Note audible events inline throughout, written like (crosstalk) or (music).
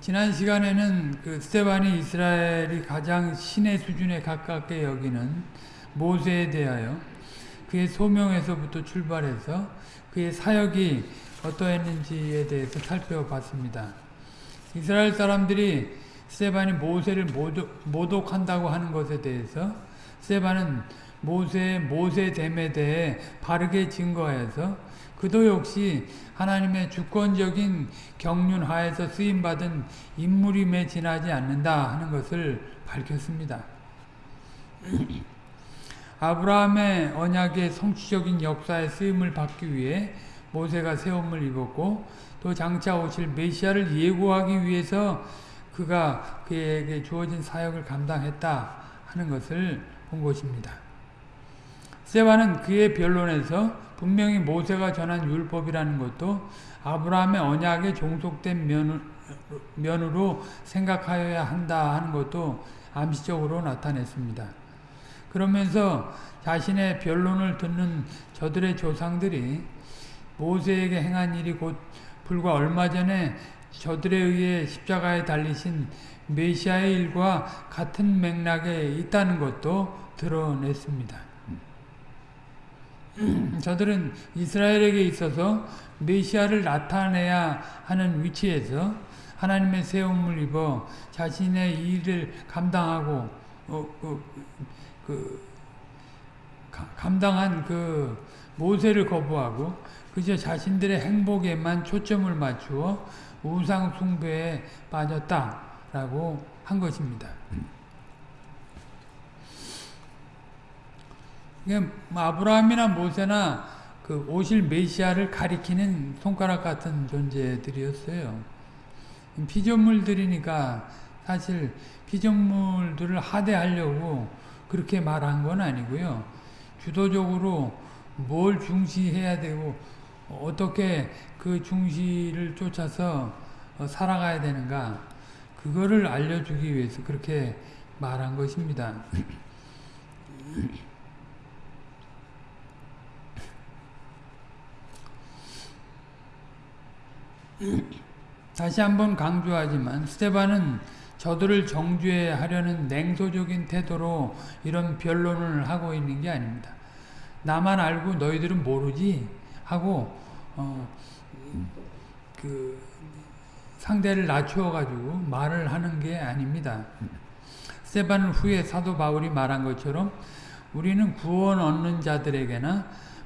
지난 시간에는 그 스테반이 이스라엘이 가장 신의 수준에 가깝게 여기는 모세에 대하여 그의 소명에서부터 출발해서 그의 사역이 어떠했는지에 대해서 살펴봤습니다. 이스라엘 사람들이 스테반이 모세를 모독, 한다고 하는 것에 대해서 스테반은 모세의 모세됨에 대해 바르게 증거해서 그도 역시 하나님의 주권적인 경륜하에서 쓰임받은 인물임에 지나지 않는다 하는 것을 밝혔습니다. (clears throat) 아브라함의 언약의 성취적인 역사의 쓰임을 받기 위해 모세가 세움을 입었고 또 장차 오실 메시아를 예고하기 위해서 그가 그에게 주어진 사역을 감당했다 하는 것을 본 것입니다. 세바는 그의 변론에서 분명히 모세가 전한 율법이라는 것도 아브라함의 언약에 종속된 면으로 생각하여야 한다 하는 것도 암시적으로 나타냈습니다. 그러면서 자신의 변론을 듣는 저들의 조상들이 모세에게 행한 일이 곧 불과 얼마 전에 저들에 의해 십자가에 달리신 메시아의 일과 같은 맥락에 있다는 것도 드러냈습니다. 저들은 이스라엘에게 있어서 메시아를 나타내야 하는 위치에서 하나님의 세움을 입어 자신의 일을 감당하고 어, 그, 그, 가, 감당한 그 모세를 거부하고 그저 자신들의 행복에만 초점을 맞추어 우상 숭배에 빠졌다라고 한 것입니다. 아브라함이나 모세나 그 오실 메시아를 가리키는 손가락 같은 존재들이었어요. 피조물들이니까 사실 피조물들을 하대하려고 그렇게 말한 건 아니고요. 주도적으로 뭘 중시해야 되고 어떻게 그 중시를 쫓아서 살아가야 되는가 그거를 알려주기 위해서 그렇게 말한 것입니다. (clears throat) 다시 한번 강조하지만 스테반은 저들을 정죄하려는 냉소적인 태도로 이런 변론을 하고 있는 게 아닙니다. 나만 알고 너희들은 모르지 하고 어, 그 상대를 낮추어 가지고 말을 하는 게 아닙니다. 스테반 후에 사도 바울이 말한 것처럼 우리는 구원 얻는 자들에게나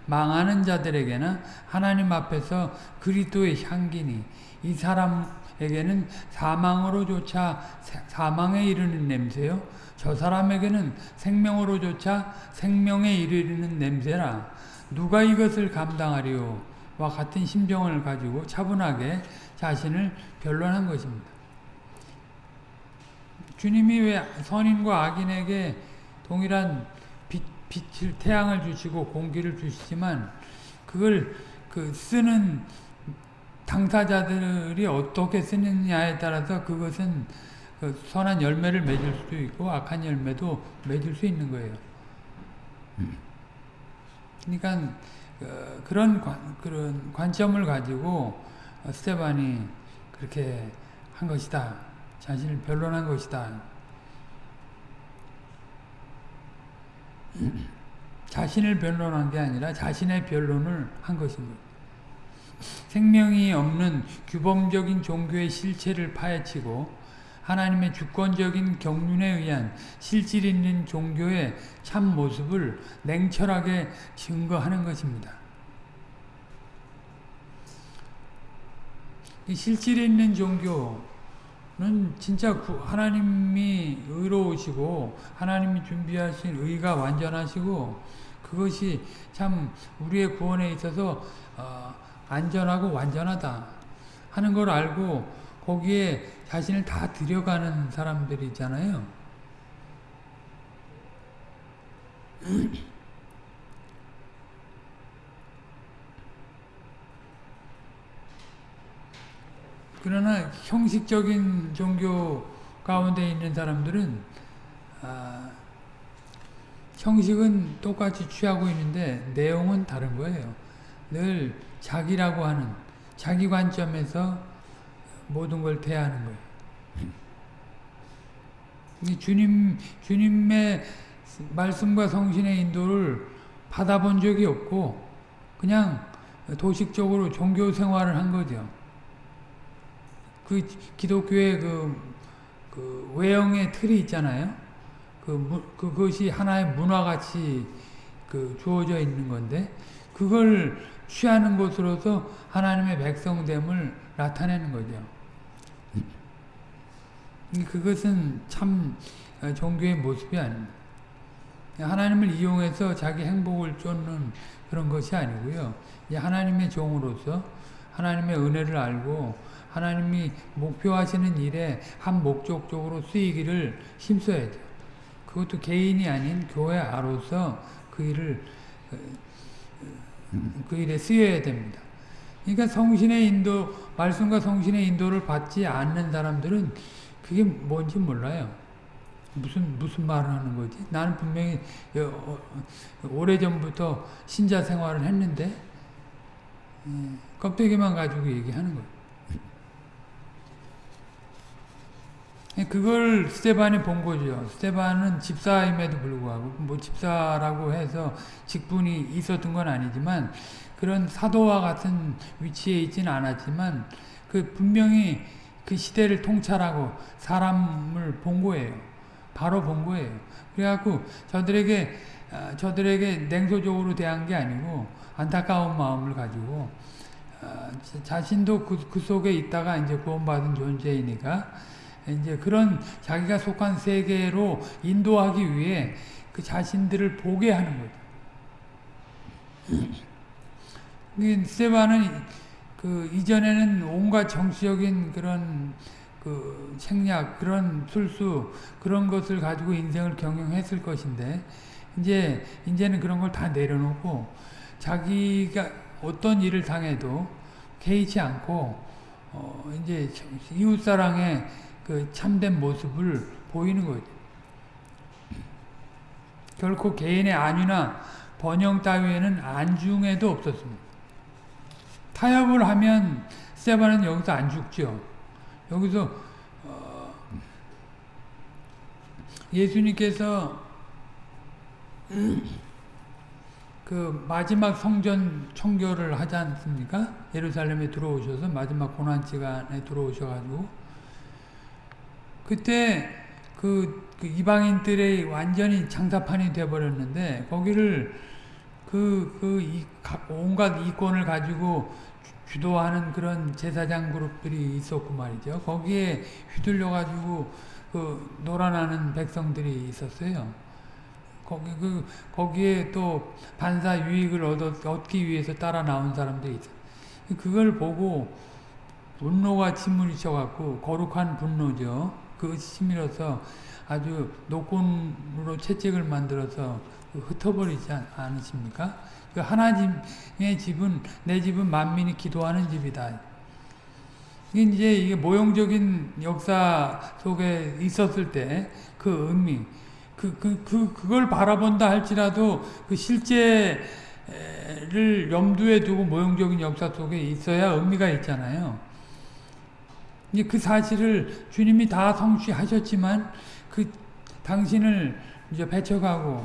망하는 자들에게나 하나님 앞에서 그리스도의 향기니 이 사람에게는 사망으로조차 사망에 이르는 냄새요? 저 사람에게는 생명으로조차 생명에 이르는 냄새라. 누가 이것을 감당하리요? 와 같은 심정을 가지고 차분하게 자신을 변론한 것입니다. 주님이 왜 선인과 악인에게 동일한 빛을 태양을 주시고 공기를 주시지만 그걸 그 쓰는 당사자들이 어떻게 쓰느냐에 따라서 그것은 그 선한 열매를 맺을 수도 있고 악한 열매도 맺을 수 있는 거예요. 그러니까 그 그런 관, 그런 관점을 가지고 스테반이 그렇게 한 것이다. 자신을 변론한 것이다. 자신을 변론한 게 아니라 자신의 변론을 한거 생명이 없는 규범적인 종교의 실체를 파헤치고 하나님의 주권적인 경륜에 의한 실질 있는 종교의 참 모습을 냉철하게 증거하는 것입니다. 실질 있는 종교 는 진짜 하나님이 의로우시고 하나님이 준비하신 의가 완전하시고 그것이 참 우리의 구원에 있어서 어, 안전하고 완전하다 하는 걸 알고 거기에 자신을 다 들여가는 사람들이잖아요. (clears throat) 그러나 형식적인 종교 가운데 있는 사람들은 아, 형식은 똑같이 취하고 있는데 내용은 다른 거예요. 늘 자기라고 하는 자기 관점에서 모든 걸 대하는 거예요. 주님, 주님의 말씀과 성신의 인도를 받아본 적이 없고, 그냥 도식적으로 종교 생활을 한 거죠. 그 기독교의 그, 그 외형의 틀이 있잖아요. 그, 그것이 하나의 문화같이 그 주어져 있는 건데, 그걸 취하는 것으로서 하나님의 백성됨을 나타내는 거죠. 그것은 참 종교의 모습이 아닙니다. 하나님을 이용해서 자기 행복을 쫓는 그런 것이 아니고요. 하나님의 종으로서 하나님의 은혜를 알고 하나님이 목표하시는 일에 한 목적적으로 쓰이기를 힘써야죠. 그것도 개인이 아닌 교회 아로서 그 일을 그 일에 쓰여야 됩니다. 그러니까 성신의 인도, 말씀과 성신의 인도를 받지 않는 사람들은 그게 뭔지 몰라요. 무슨 무슨 말을 하는 거지? 나는 분명히 어, 오래 전부터 신자 생활을 했는데 음, 껍데기만 가지고 얘기하는 거예요. 그걸 스테반이 본 거죠. 스테반은 집사임에도 불구하고 뭐 집사라고 해서 직분이 있었던 건 아니지만 그런 사도와 같은 위치에 있지는 않았지만 그 분명히 그 시대를 통찰하고 사람을 본 거예요. 바로 본 거예요. 그래갖고 저들에게 아, 저들에게 냉소적으로 대한 게 아니고 안타까운 마음을 가지고 아, 자신도 그, 그 속에 있다가 이제 구원받은 존재이니까 이제 그런 자기가 속한 세계로 인도하기 위해 그 자신들을 보게 하는 거죠. 스테반은 그 이전에는 온갖 정치적인 그런 그 생략, 그런 술수, 그런 것을 가지고 인생을 경영했을 것인데, 이제, 이제는 그런 걸 다 내려놓고, 자기가 어떤 일을 당해도 개의치 않고, 어, 이제 이웃 사랑의 그 참된 모습을 보이는 거죠. 결코 개인의 안위나 번영 따위에는 안중에도 없었습니다. 타협을 하면 세바는 여기서 안 죽죠. 여기서 어 예수님께서 그 마지막 성전 청결을 하지 않습니까? 예루살렘에 들어오셔서 마지막 고난시간에 들어오셔가지고 그때 그, 그 이방인들의 완전히 장사판이 돼버렸는데 거기를 그, 그, 이, 온갖 이권을 가지고 주도하는 그런 제사장 그룹들이 있었고 말이죠. 거기에 휘둘려가지고 그 놀아나는 백성들이 있었어요. 거기, 그, 거기에 또 반사 유익을 얻, 얻기 위해서 따라 나온 사람들이 있어요. 그걸 보고 분노가 침몰이쳐갖고 거룩한 분노죠. 그 치밀어서 아주 노곤으로 채찍을 만들어서 그 흩어버리지 않으십니까? 그 하나님의 집은 내 집은 만민이 기도하는 집이다. 이게 이제 이게 모형적인 역사 속에 있었을 때 그 의미, 그, 그, 그, 그걸 바라본다 할지라도 그 실제를 염두에 두고 모형적인 역사 속에 있어야 의미가 있잖아요. 이제 그 사실을 주님이 다 성취하셨지만 그 당신을 이제 배척하고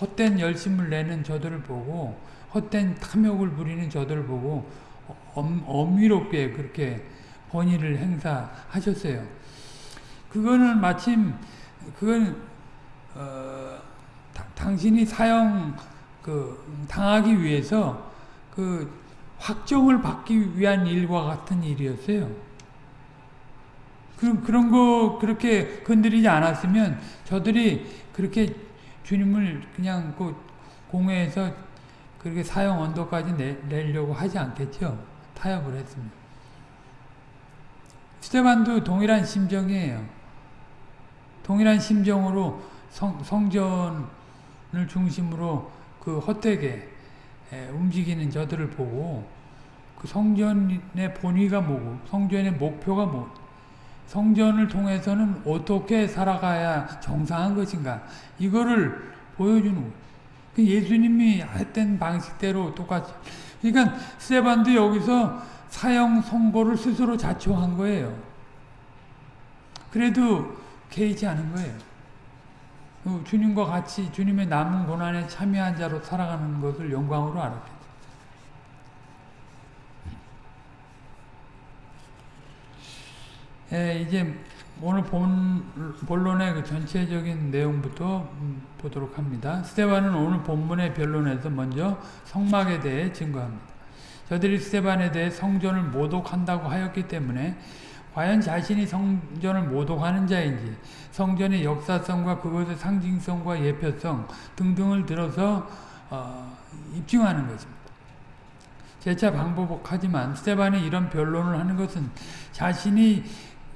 헛된 열심을 내는 저들을 보고 헛된 탐욕을 부리는 저들을 보고 엄, 엄위롭게 그렇게 권위를 행사하셨어요. 그거는 마침 그건 어, 다, 당신이 사형 그 당하기 위해서 그 확정을 받기 위한 일과 같은 일이었어요. 그런, 그런 거 그렇게 건드리지 않았으면 저들이 그렇게 주님을 그냥 그 공회에서 그렇게 사형 언도까지 내, 내려고 하지 않겠죠. 타협을 했습니다. 스테반도 동일한 심정이에요. 동일한 심정으로 성, 성전을 중심으로 그 헛되게 움직이는 저들을 보고 그 성전의 본의가 뭐고 성전의 목표가 뭐 성전을 통해서는 어떻게 살아가야 정상한 것인가 이거를 보여주는 거예요. 그 예수님이 했던 방식대로 똑같이 그러니까 스테반도 여기서 사형 선고를 스스로 자초한 거예요. 그래도 개의치 않은 거예요. 어, 주님과 같이 주님의 남은 고난에 참여한 자로 살아가는 것을 영광으로 알았겠죠. 예, 이제 오늘 본, 본론의 그 전체적인 내용부터 음, 보도록 합니다. 스테반은 오늘 본문의 변론에서 먼저 성막에 대해 증거합니다. 저들이 스테반에 대해 성전을 모독한다고 하였기 때문에 과연 자신이 성전을 모독하는 자인지 성전의 역사성과 그것의 상징성과 예표성 등등을 들어서 어, 입증하는 것입니다. 재차 방법하지만 스테반이 이런 변론을 하는 것은 자신이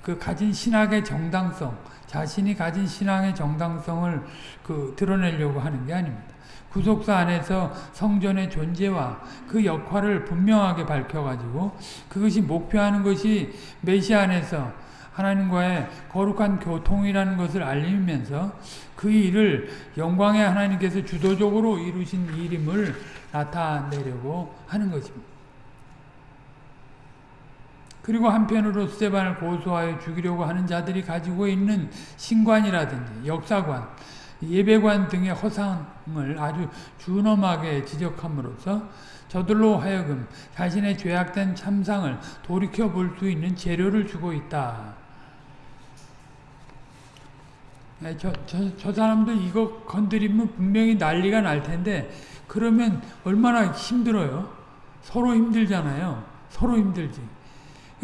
그 가진 신학의 정당성, 자신이 가진 신앙의 정당성을 그 드러내려고 하는 게 아닙니다. 구속사 안에서 성전의 존재와 그 역할을 분명하게 밝혀가지고 그것이 목표하는 것이 메시아 안에서 하나님과의 거룩한 교통이라는 것을 알리면서 그 일을 영광의 하나님께서 주도적으로 이루신 일임을 나타내려고 하는 것입니다. 그리고 한편으로 스테반을 고소하여 죽이려고 하는 자들이 가지고 있는 신관이라든지 역사관, 예배관 등의 허상을 아주 준엄하게 지적함으로써 저들로 하여금 자신의 죄악된 참상을 돌이켜 볼 수 있는 재료를 주고 있다. 네, 저, 저, 저 사람들 이거 건드리면 분명히 난리가 날 텐데 그러면 얼마나 힘들어요? 서로 힘들잖아요. 서로 힘들지.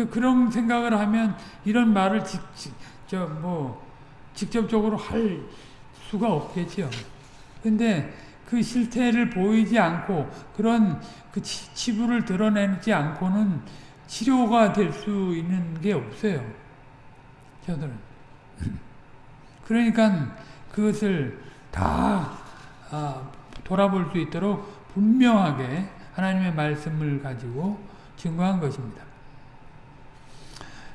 그런 생각을 하면 이런 말을 직, 저 뭐 직접적으로 할 수가 없겠죠. 근데 그 실태를 보이지 않고 그런 그 치부를 드러내지 않고는 치료가 될 수 있는 게 없어요. 저들은. (laughs) 그러니까 그것을 다 아, 돌아볼 수 있도록 분명하게 하나님의 말씀을 가지고 증거한 것입니다.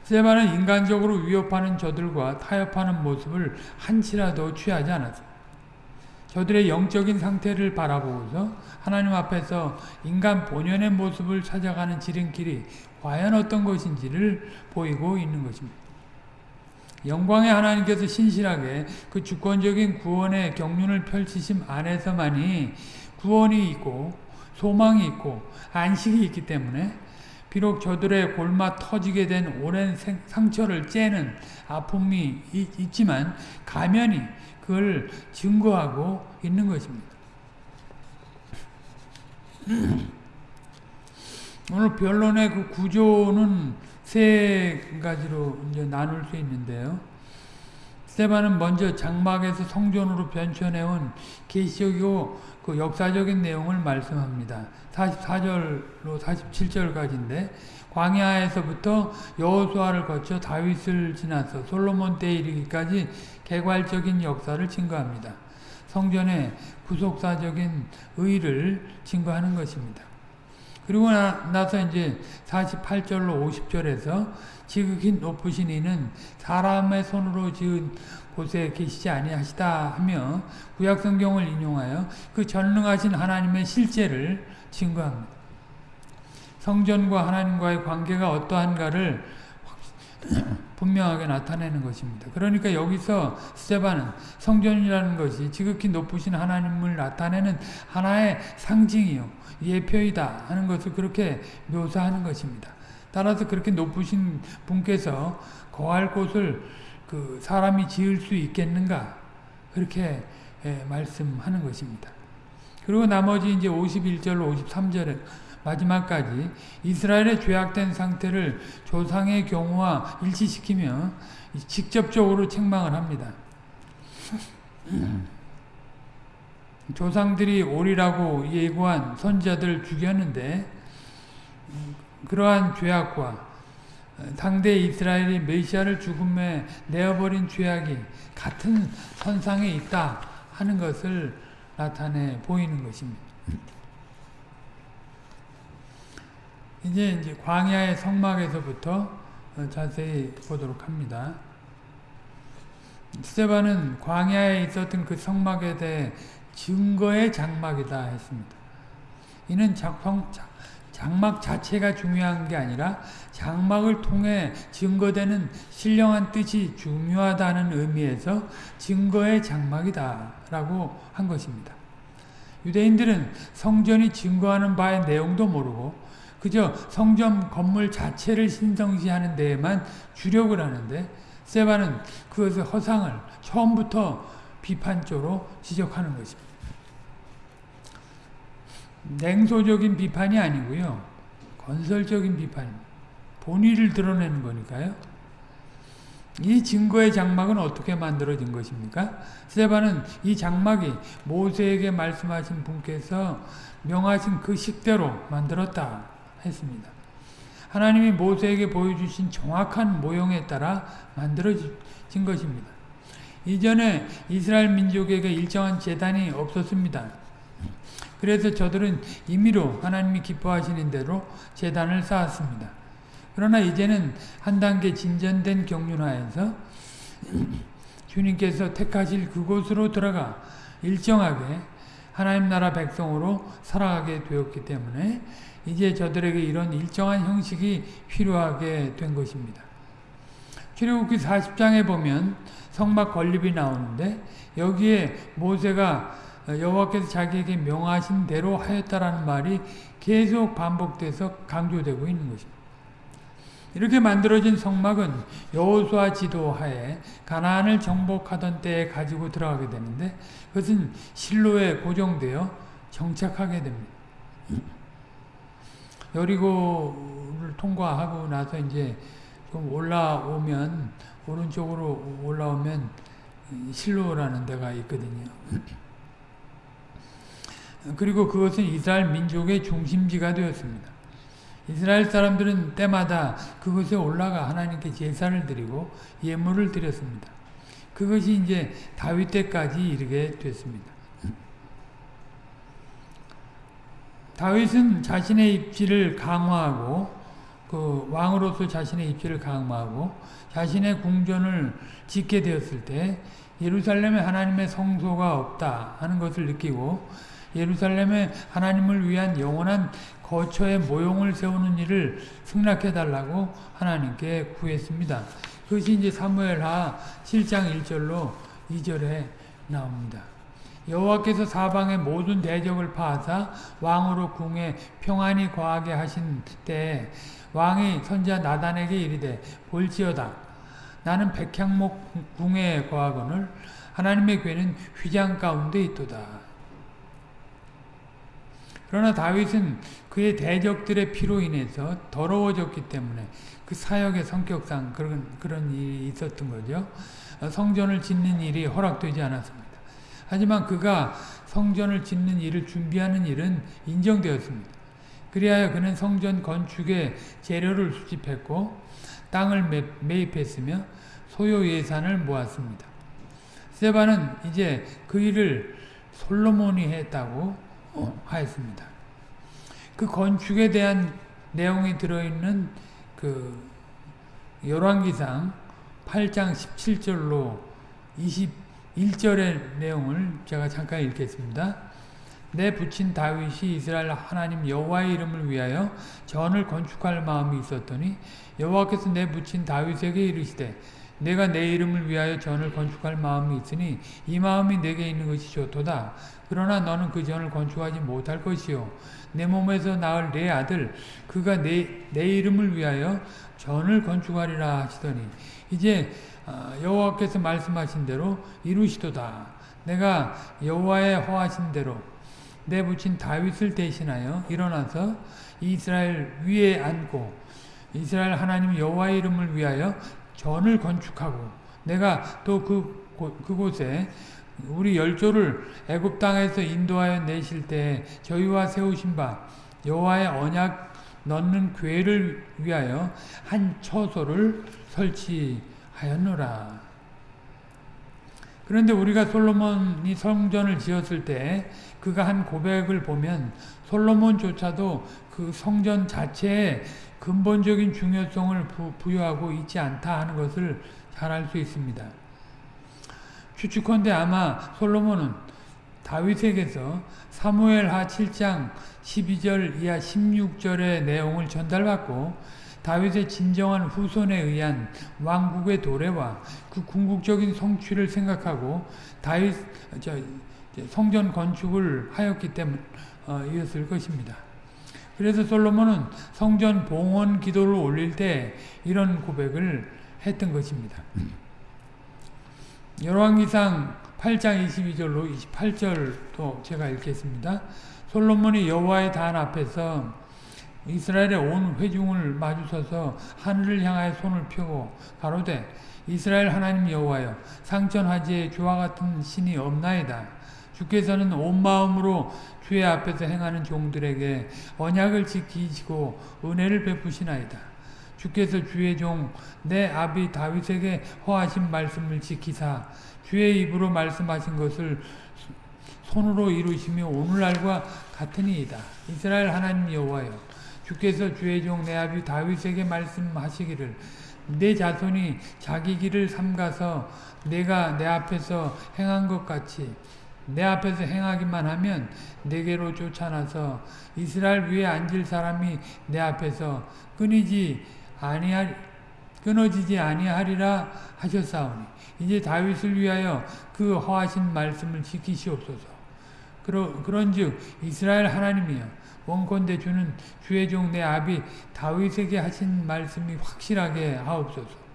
스테반은 인간적으로 위협하는 저들과 타협하는 모습을 한치라도 취하지 않았습니다. 저들의 영적인 상태를 바라보고서 하나님 앞에서 인간 본연의 모습을 찾아가는 지름길이 과연 어떤 것인지를 보이고 있는 것입니다. 영광의 하나님께서 신실하게 그 주권적인 구원의 경륜을 펼치심 안에서만이 구원이 있고 소망이 있고 안식이 있기 때문에 비록 저들의 골마 터지게 된 오랜 상처를 째는 아픔이 있지만 가면이 그걸 증거하고 있는 것입니다. (clears throat) 오늘 변론의 그 구조는 세 가지로 이제 나눌 수 있는데요. 스테반은 먼저 장막에서 성전으로 변천해온 계시적이고 그 역사적인 내용을 말씀합니다. 44절로 47절까지인데 광야에서부터 여호수아를 거쳐 다윗을 지나서 솔로몬 때 이르기까지 개괄적인 역사를 증거합니다. 성전의 구속사적인 의를 증거하는 것입니다. 그리고 나, 서 이제 48절로 50절에서 지극히 높으신 이는 사람의 손으로 지은 곳에 계시지 아니하시다 하며 구약성경을 인용하여 그 전능하신 하나님의 실제를 증거합니다. 성전과 하나님과의 관계가 어떠한가를 (clears throat) 분명하게 나타내는 것입니다. 그러니까 여기서 스테반은 성전이라는 것이 지극히 높으신 하나님을 나타내는 하나의 상징이요 예표이다 하는 것을 그렇게 묘사하는 것입니다. 따라서 그렇게 높으신 분께서 거할 곳을 그 사람이 지을 수 있겠는가 그렇게 예, 말씀하는 것입니다. 그리고 나머지 이제 51절 53절에 마지막까지 이스라엘의 죄악된 상태를 조상의 경우와 일치시키며 직접적으로 책망을 합니다. 조상들이 오리라고 예고한 선자들 죽였는데 그러한 죄악과 당대 이스라엘이 메시아를 죽음에 내어버린 죄악이 같은 선상에 있다 하는 것을 나타내 보이는 것입니다. 이제 이제 광야의 성막에서부터 자세히 보도록 합니다. 스테반은 광야에 있었던 그 성막에 대해 증거의 장막이다 했습니다. 이는 작성, 장막 자체가 중요한 게 아니라 장막을 통해 증거되는 신령한 뜻이 중요하다는 의미에서 증거의 장막이다 라고 한 것입니다. 유대인들은 성전이 증거하는 바의 내용도 모르고 그저 성전 건물 자체를 신성시하는 데에만 주력을 하는데 세바는 그것의 허상을 처음부터 비판조로 지적하는 것입니다. 냉소적인 비판이 아니고요. 건설적인 비판입니다. 본의를 드러내는 거니까요. 이 증거의 장막은 어떻게 만들어진 것입니까? 세바는 이 장막이 모세에게 말씀하신 분께서 명하신 그 식대로 만들었다 했습니다. 하나님이 모세에게 보여주신 정확한 모형에 따라 만들어진 것입니다. 이전에 이스라엘 민족에게 일정한 재단이 없었습니다. 그래서 저들은 임의로 하나님이 기뻐하시는 대로 재단을 쌓았습니다. 그러나 이제는 한 단계 진전된 경륜하에서 주님께서 택하실 그곳으로 들어가 일정하게 하나님 나라 백성으로 살아가게 되었기 때문에 이제 저들에게 이런 일정한 형식이 필요하게 된 것입니다. 출애굽기 40장에 보면 성막 건립이 나오는데 여기에 모세가 여호와께서 자기에게 명하신 대로 하였다라는 말이 계속 반복돼서 강조되고 있는 것입니다. 이렇게 만들어진 성막은 여호수아 지도하에 가나안을 정복하던 때에 가지고 들어가게 되는데 그것은 실로에 고정되어 정착하게 됩니다. 여리고를 통과하고 나서 이제 좀 올라오면 오른쪽으로 올라오면 실로라는 데가 있거든요. 그리고 그것은 이스라엘 민족의 중심지가 되었습니다. 이스라엘 사람들은 때마다 그것에 올라가 하나님께 제사를 드리고 예물을 드렸습니다. 그것이 이제 다윗 때까지 이르게 됐습니다. 다윗은 자신의 입지를 강화하고 그 왕으로서 자신의 입지를 강화하고 자신의 궁전을 짓게 되었을 때 예루살렘에 하나님의 성소가 없다 하는 것을 느끼고 예루살렘에 하나님을 위한 영원한 거처의 모형을 세우는 일을 승낙해 달라고 하나님께 구했습니다. 그것이 이제 사무엘하 7장 1절로 2절에 나옵니다. 여호와께서 사방의 모든 대적을 파하사 왕으로 궁에 평안히 거하게 하신 때 왕이 선자 나단에게 이르되 볼지어다 나는 백향목 궁에 거하거늘 하나님의 괴는 휘장 가운데 있도다. 그러나 다윗은 그의 대적들의 피로 인해서 더러워졌기 때문에 그 사역의 성격상 그런, 그런 일이 있었던 거죠. 성전을 짓는 일이 허락되지 않았습니다. 하지만 그가 성전을 짓는 일을 준비하는 일은 인정되었습니다. 그리하여 그는 성전 건축에 재료를 수집했고 땅을 매입했으며 소요 예산을 모았습니다. 세바는 이제 그 일을 솔로몬이 했다고 어, 하였습니다. 그 건축에 대한 내용이 들어있는 그 열왕기상 8장 17절로 21절의 내용을 제가 잠깐 읽겠습니다. 내 부친 다윗이 이스라엘 하나님 여호와의 이름을 위하여 전을 건축할 마음이 있었더니 여호와께서 내 부친 다윗에게 이르시되 내가 내 이름을 위하여 전을 건축할 마음이 있으니 이 마음이 내게 있는 것이 좋도다. 그러나 너는 그 전을 건축하지 못할 것이요. 내 몸에서 낳을 내 아들 그가 내, 내 이름을 위하여 전을 건축하리라 하시더니 이제 어, 여호와께서 말씀하신 대로 이루시도다. 내가 여호와의 허하신 대로 내 부친 다윗을 대신하여 일어나서 이스라엘 위에 앉고 이스라엘 하나님 여호와의 이름을 위하여 전을 건축하고 내가 또 그 그곳에 우리 열조를 애굽 땅에서 인도하여 내실 때 저희와 세우신 바 여호와의 언약 넣는 궤를 위하여 한 처소를 설치하였노라. 그런데 우리가 솔로몬이 성전을 지었을 때 그가 한 고백을 보면 솔로몬조차도 그 성전 자체에 근본적인 중요성을 부여하고 있지 않다 하는 것을 잘 알 수 있습니다. 추측컨대 아마 솔로몬은 다윗에게서 사무엘 하 7장 12절 이하 16절의 내용을 전달받고 다윗의 진정한 후손에 의한 왕국의 도래와 그 궁극적인 성취를 생각하고 다윗 저, 성전 건축을 하였기 때문이었을 어, 것입니다. 그래서 솔로몬은 성전 봉헌 기도를 올릴 때 이런 고백을 했던 것입니다. 열왕기상 8장 22절로 28절도 제가 읽겠습니다. 솔로몬이 여호와의 단 앞에서 이스라엘의 온 회중을 마주서서 하늘을 향하여 손을 펴고 가로되 이스라엘 하나님 여호와여 상천하지에 주와 같은 신이 없나이다. 주께서는 온 마음으로 주의 앞에서 행하는 종들에게 언약을 지키시고 은혜를 베푸시나이다. 주께서 주의 종 내 아비 다윗에게 허하신 말씀을 지키사 주의 입으로 말씀하신 것을 손으로 이루시며 오늘날과 같으니이다. 이스라엘 하나님 여호와여 주께서 주의 종 내 아비 다윗에게 말씀하시기를 내 자손이 자기 길을 삼가서 내가 내 앞에서 행한 것 같이 내 앞에서 행하기만 하면 내게로 쫓아나서 이스라엘 위에 앉을 사람이 내 앞에서 끊이지 아니하 끊어지지 아니하리라 하셨사오니 이제 다윗을 위하여 그 허하신 말씀을 지키시옵소서. 그러, 그런즉 이스라엘 하나님이여 원컨대 주는 주의 종 내 아비 다윗에게 하신 말씀이 확실하게 하옵소서.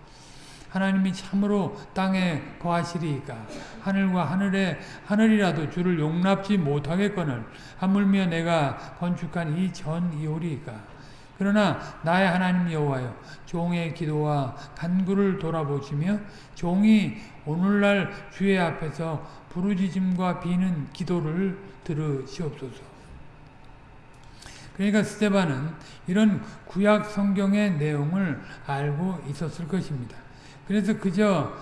하나님이 참으로 땅에 거하시리이까 하늘과 하늘에 하늘이라도 주를 용납지 못하겠거늘 하물며 내가 건축한 이 전 이오리이까 그러나 나의 하나님 여호와여 종의 기도와 간구를 돌아보시며 종이 오늘날 주의 앞에서 부르짖음과 비는 기도를 들으시옵소서. 그러니까 스테반은 이런 구약 성경의 내용을 알고 있었을 것입니다. 그래서 그저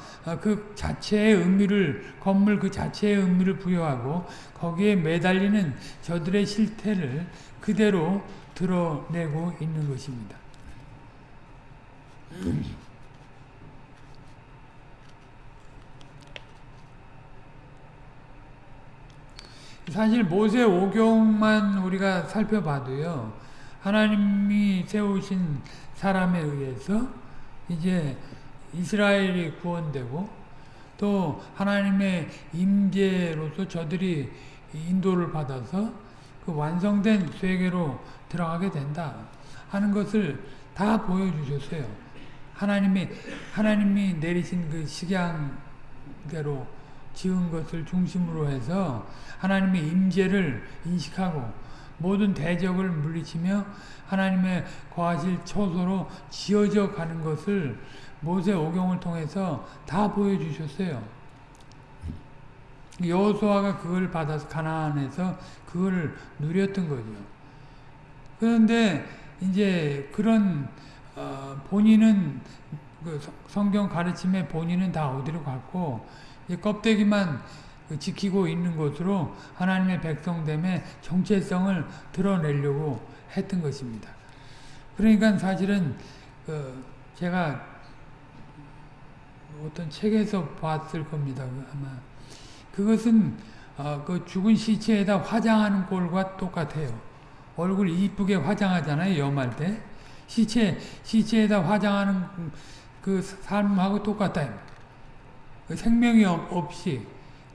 그 자체의 의미를 건물 그 자체의 의미를 부여하고 거기에 매달리는 저들의 실태를 그대로 드러내고 있는 것입니다. 사실 모세 오경만 우리가 살펴봐도요. 하나님이 세우신 사람에 의해서 이제 이스라엘이 구원되고 또 하나님의 임재로서 저들이 인도를 받아서 그 완성된 세계로 들어가게 된다 하는 것을 다 보여주셨어요. 하나님이 하나님이 내리신 그 식양대로 지은 것을 중심으로 해서 하나님의 임재를 인식하고 모든 대적을 물리치며 하나님의 거하실 초소로 지어져 가는 것을 모세 오경을 통해서 다 보여주셨어요. 여호수아가 그걸 받아서 가나안에서 그걸 누렸던 거죠. 그런데 이제 그런 어 본인은 그 성경 가르침에 본인은 다 어디로 갔고 껍데기만 지키고 있는 것으로 하나님의 백성됨의 정체성을 드러내려고 했던 것입니다. 그러니까 사실은 그 제가 어떤 책에서 봤을 겁니다. 아마 그것은 어, 그 죽은 시체에다 화장하는 꼴과 똑같아요. 얼굴 이쁘게 화장하잖아요. 염할 때 시체 시체에다 화장하는 그 삶하고 똑같다. 그 생명이 없이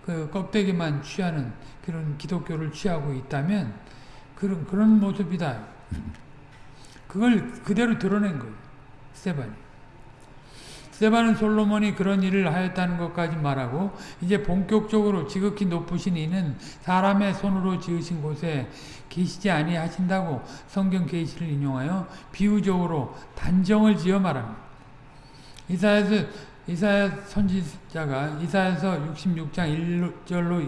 그 껍데기만 취하는 그런 기독교를 취하고 있다면 그런 그런 모습이다. 그걸 그대로 드러낸 거예요. 스테반 이. 스테반은 솔로몬이 그런 일을 하였다는 것까지 말하고 이제 본격적으로 지극히 높으신 이는 사람의 손으로 지으신 곳에 계시지 아니하신다고 성경 계시를 인용하여 비유적으로 단정을 지어 말합니다. 이사야서 이사야 선지자가 이사야서 66장 1절로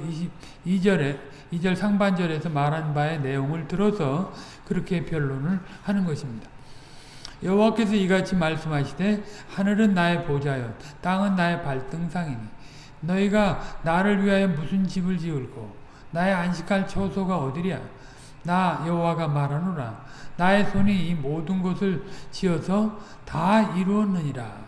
22절에 2절 상반절에서 말한 바의 내용을 들어서 그렇게 변론을 하는 것입니다. 여호와께서 이같이 말씀하시되 하늘은 나의 보좌여 땅은 나의 발등상이니 너희가 나를 위하여 무슨 집을 지을고 나의 안식할 처소가 어디랴? 나 여호와가 말하노라. 나의 손이 이 모든 것을 지어서 다 이루었느니라.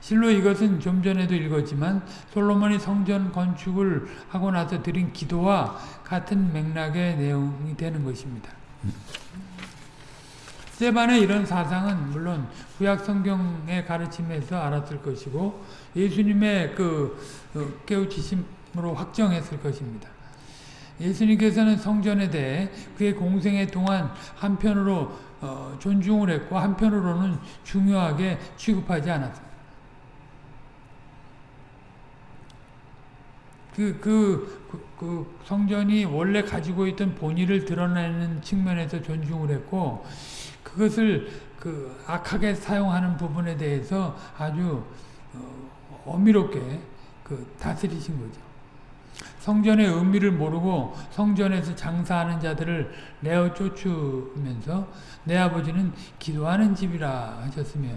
실로 이것은 좀 전에도 읽었지만 솔로몬이 성전 건축을 하고 나서 드린 기도와 같은 맥락의 내용이 되는 것입니다. 스테반의 이런 사상은 물론 구약 성경의 가르침에서 알았을 것이고 예수님의 그 어, 깨우치심으로 확정했을 것입니다. 예수님께서는 성전에 대해 그의 공생애 동안 한편으로 어, 존중을 했고 한편으로는 중요하게 취급하지 않았습니다. 그, 그, 그, 그 성전이 원래 가지고 있던 본의를 드러내는 측면에서 존중을 했고 그것을 그 악하게 사용하는 부분에 대해서 아주 어, 어미롭게 그 다스리신 거죠. 성전의 의미를 모르고 성전에서 장사하는 자들을 내어 쫓으면서 내 아버지는 기도하는 집이라 하셨으며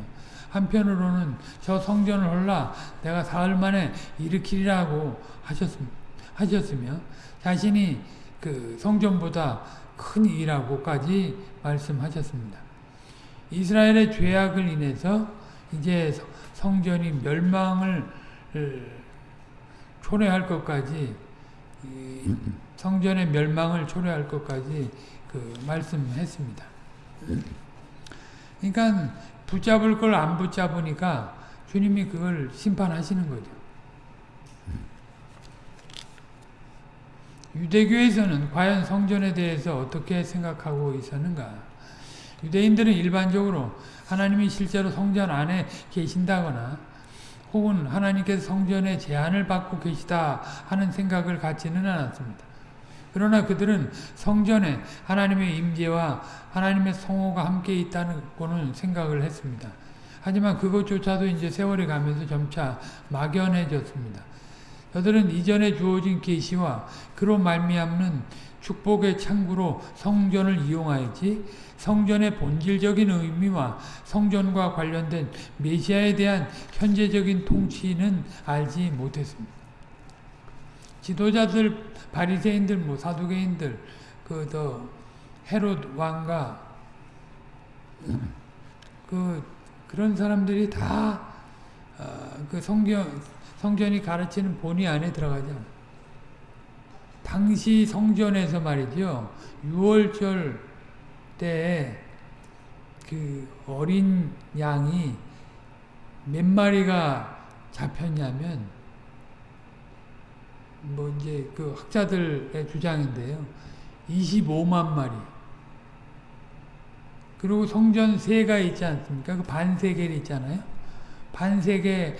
한편으로는 저 성전을 헐라 내가 사흘 만에 일으키리라고 하셨으며 자신이 그 성전보다 큰 일하고까지 말씀하셨습니다. 이스라엘의 죄악을 인해서 이제 성전이 멸망을 초래할 것까지 성전의 멸망을 초래할 것까지 그 말씀했습니다. 그러니까 붙잡을 걸 안 붙잡으니까 주님이 그걸 심판하시는 거죠. 유대교에서는 과연 성전에 대해서 어떻게 생각하고 있었는가? 유대인들은 일반적으로 하나님이 실제로 성전 안에 계신다거나 혹은 하나님께서 성전에 제한을 받고 계시다 하는 생각을 갖지는 않았습니다. 그러나 그들은 성전에 하나님의 임재와 하나님의 성호가 함께 있다는 생각을 했습니다. 하지만 그것조차도 이제 세월이 가면서 점차 막연해졌습니다. 저들은 이전에 주어진 계시와 그로 말미암는 축복의 창구로 성전을 이용하였지 성전의 본질적인 의미와 성전과 관련된 메시아에 대한 현재적인 통치는 알지 못했습니다. 지도자들, 바리새인들, 뭐 사두개인들, 그 더 헤롯 왕과 그 그런 사람들이 다그 어, 성경 성전이 가르치는 본의 안에 들어가지 않아. 당시 성전에서 말이죠. 6월절 때에 그 어린 양이 몇 마리가 잡혔냐면 뭐 이제 그 학자들의 주장인데요. 25만 마리. 그리고 성전 세가 있지 않습니까? 그 반세겔 있잖아요. 반세겔의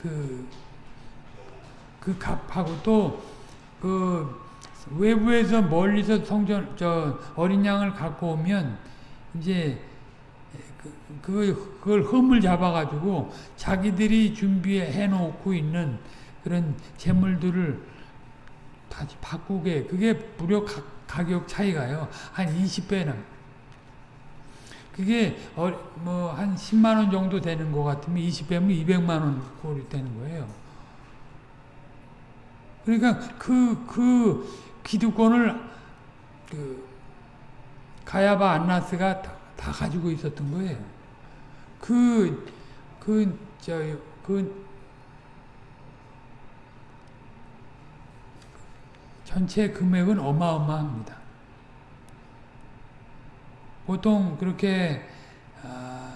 그, 그 값하고 또, 그, 외부에서 멀리서 성전, 저, 어린 양을 갖고 오면, 이제, 그, 그, 그걸 흠을 잡아가지고 자기들이 준비해 놓고 있는 그런 재물들을 다시 바꾸게, 그게 무려 가, 가격 차이가요. 한 20배나. 그게 어, 뭐한 10만 원 정도 되는 것 같으면 20배면 200만 원 꼴이 되는 거예요. 그러니까 그, 그 기득권을 그 가야바 안나스가 다, 다 가지고 있었던 거예요. 그, 그, 저, 그, 전체 금액은 어마어마합니다. 보통 그렇게 아,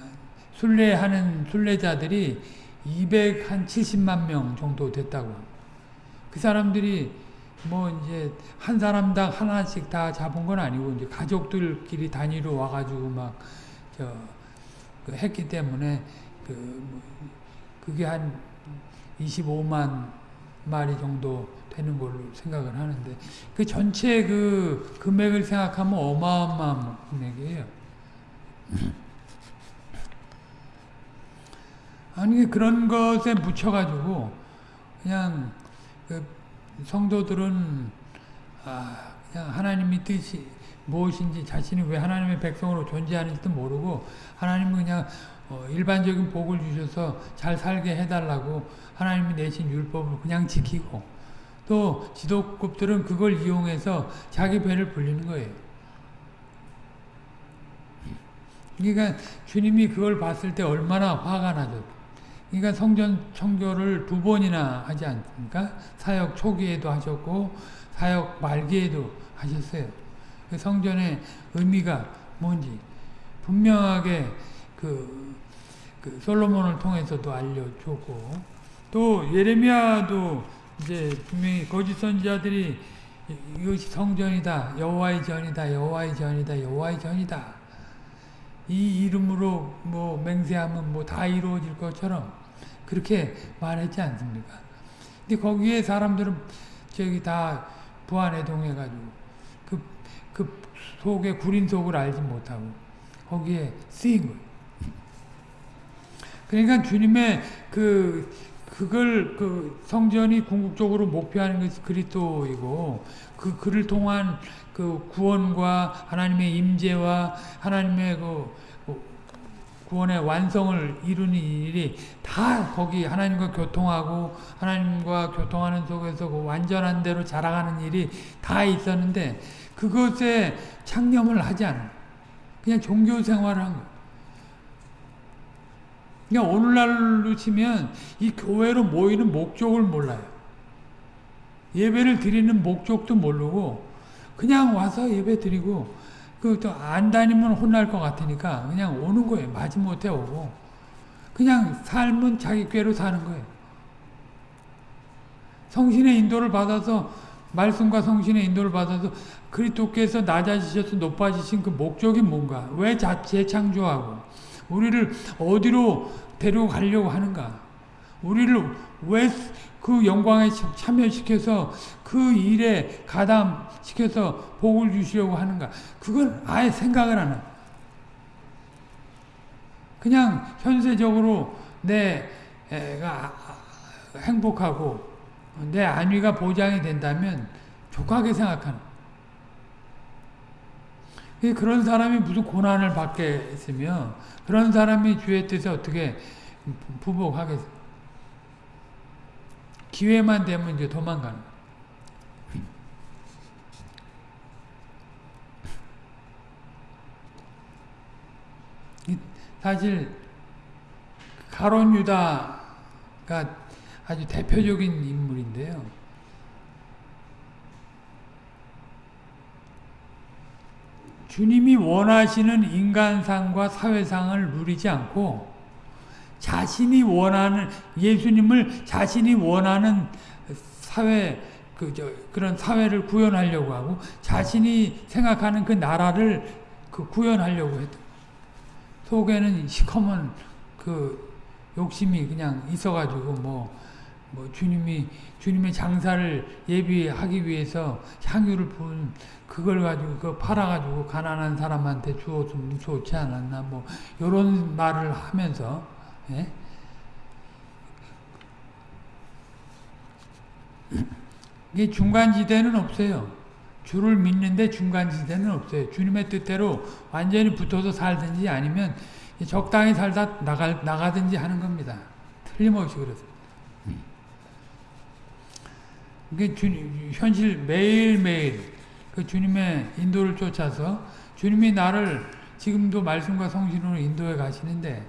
순례하는 순례자들이 270만 명 정도 됐다고. 그 사람들이 뭐 이제 한 사람당 하나씩 다 잡은 건 아니고 이제 가족들끼리 단위로 와가지고 막저 그 했기 때문에 그뭐 그게 한 25만 마리 정도 되는 걸로 생각을 하는데 그 전체 그 금액을 생각하면 어마어마한 금액이에요. 아니 그런 것에 묻혀가지고 그냥 그 성도들은 아 그냥 하나님의 뜻이 무엇인지 자신이 왜 하나님의 백성으로 존재하는지도 모르고 하나님은 그냥 어 일반적인 복을 주셔서 잘 살게 해달라고 하나님이 내신 율법을 그냥 지키고 또 지도급들은 그걸 이용해서 자기 배를 불리는 거예요. 그러니까 주님이 그걸 봤을 때 얼마나 화가 나죠. 그러니까 성전 청교를 두 번이나 하지 않습니까? 사역 초기에도 하셨고 사역 말기에도 하셨어요. 그 성전의 의미가 뭔지 분명하게 그, 그 솔로몬을 통해서도 알려줬고 또 예레미야도 이제 분명히 거짓 선지자들이 이것이 성전이다 여호와의 전이다 여호와의 전이다 여호와의 전이다 이 이름으로 뭐 맹세하면 뭐 다 이루어질 것처럼 그렇게 말했지 않습니까? 근데 거기에 사람들은 저기 다 부안해동해가지고 그, 그 속에 구린 속을 알지 못하고 거기에 쓰인 거예요. 그러니까 주님의 그 그걸 그 성전이 궁극적으로 목표하는 것이 그리스도이고 그 그를 통한 그 구원과 하나님의 임재와 하나님의 그 구원의 완성을 이루는 일이 다 거기 하나님과 교통하고 하나님과 교통하는 속에서 그 완전한 대로 자라가는 일이 다 있었는데 그것에 창념을 하지 않은 그냥 종교 생활을 한 거예요. 그냥 오늘날로 치면 이 교회로 모이는 목적을 몰라요. 예배를 드리는 목적도 모르고 그냥 와서 예배 드리고 그또 안 다니면 혼날 것 같으니까 그냥 오는 거예요. 마지못해 오고 그냥 삶은 자기 꾀로 사는 거예요. 성신의 인도를 받아서 말씀과 성신의 인도를 받아서 그리스도께서 낮아지셔서 높아지신 그 목적이 뭔가? 왜 재창조하고 우리를 어디로 데려가려고 하는가? 우리를 왜 그 영광에 참여시켜서 그 일에 가담시켜서 복을 주시려고 하는가? 그걸 아예 생각을 안 해요. 그냥 현세적으로 내가 행복하고 내 안위가 보장이 된다면 족하게 생각하는 그런 사람이 무슨 고난을 받겠으며 그런 사람이 주의 뜻에 어떻게 부복하겠어요. 기회만 되면 이제 도망가는 사실 가론 유다가 아주 대표적인 인물인데요. 주님이 원하시는 인간상과 사회상을 누리지 않고 자신이 원하는 예수님을 자신이 원하는 사회 그 저 그런 사회를 구현하려고 하고 자신이 생각하는 그 나라를 그 구현하려고 했다. 속에는 시커먼 그 욕심이 그냥 있어가지고 뭐, 뭐 주님이 주님의 장사를 예비하기 위해서 향유를 부은 그걸 가지고 그 팔아가지고 가난한 사람한테 주었으면 좋지 않았나 뭐 이런 말을 하면서 예? (clears throat) 이게 중간지대는 없어요. 주를 믿는데 중간지대는 없어요. 주님의 뜻대로 완전히 붙어서 살든지 아니면 적당히 살다 나가, 나가든지 하는 겁니다. 틀림없이 그렇습니다. 이게 주님, 현실 매일매일 그 주님의 인도를 쫓아서 주님이 나를 지금도 말씀과 성신으로 인도해 가시는데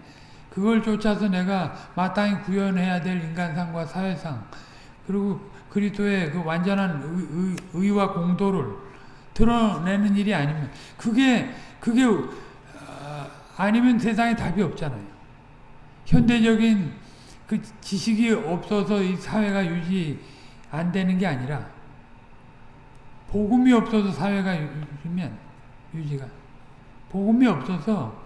그걸 쫓아서 내가 마땅히 구현해야 될 인간상과 사회상 그리고 그리스도의 그 완전한 의, 의, 와 공도를 드러내는 일이 아니면 그게 그게 어, 아니면 세상에 답이 없잖아요. 현대적인 그 지식이 없어서 이 사회가 유지 안 되는 게 아니라 복음이 없어서 사회가 유지면 유지가 복음이 없어서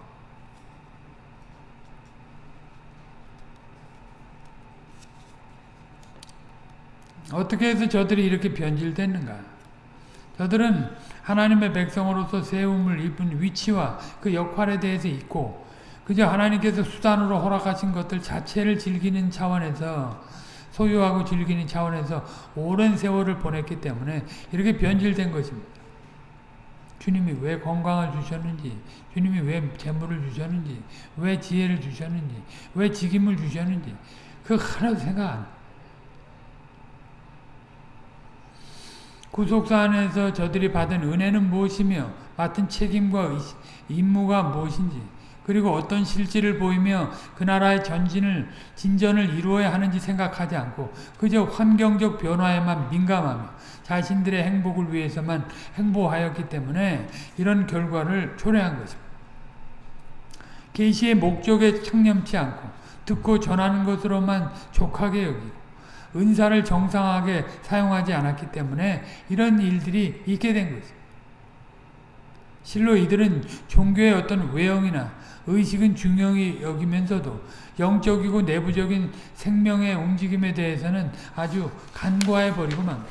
어떻게 해서 저들이 이렇게 변질됐는가? 저들은 하나님의 백성으로서 세움을 입은 위치와 그 역할에 대해서 있고 그저 하나님께서 수단으로 허락하신 것들 자체를 즐기는 차원에서 소유하고 즐기는 차원에서 오랜 세월을 보냈기 때문에 이렇게 변질된 것입니다. 주님이 왜 건강을 주셨는지, 주님이 왜 재물을 주셨는지, 왜 지혜를 주셨는지, 왜 직임을 주셨는지, 그 하나도 생각 안 구속사 안에서 저들이 받은 은혜는 무엇이며 맡은 책임과 임무가 무엇인지 그리고 어떤 실질을 보이며 그 나라의 전진을 진전을 이루어야 하는지 생각하지 않고 그저 환경적 변화에만 민감하며 자신들의 행복을 위해서만 행보하였기 때문에 이런 결과를 초래한 것입니다. 계시의 목적에 청렴치 않고 듣고 전하는 것으로만 족하게 여기고 은사를 정상하게 사용하지 않았기 때문에 이런 일들이 있게 된 것입니다. 실로 이들은 종교의 어떤 외형이나 의식은 중요히 여기면서도 영적이고 내부적인 생명의 움직임에 대해서는 아주 간과해 버리고 만